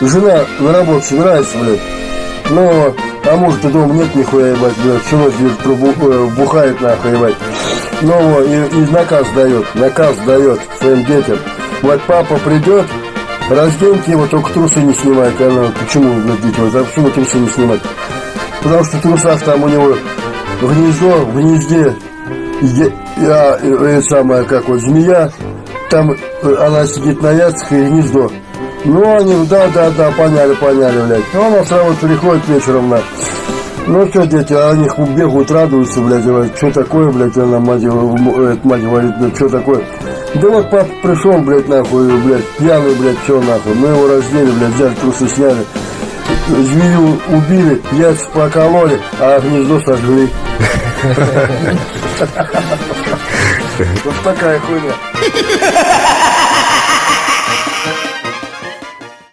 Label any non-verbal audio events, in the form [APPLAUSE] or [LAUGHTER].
жена на работу собирается, блядь. Ну, а муж то дома нет нихуя, ебать, блядь, всю ночь блядь, пробу- э, бухает нахуй, ебать. Ну, и, и наказ дает, наказ дает своим детям. Вот папа придет, разденьте его, только трусы не снимайте. Она, почему, блядь, дети, вот, а почему трусы не снимать? Потому что в трусах там у него гнездо, в гнезде я, э, э, самая, как вот, змея, там э, она сидит на яйцах и гнездо. Ну, они, да, да, да, поняли, поняли, блядь. Ну, она с работы приходит вечером, на. Ну, что, дети, а они бегают, радуются, блядь, говорят, что такое, блядь, она, мать, м- э, мать говорит, блядь, что такое? Да вот папа пришел, блядь, нахуй, блядь, пьяный, блядь, что нахуй. Мы его раздели, блядь, взяли трусы, сняли. Змею убили, яйца покололи, а гнездо сожгли. [LAUGHS] Вот такая хуйня. [LAUGHS]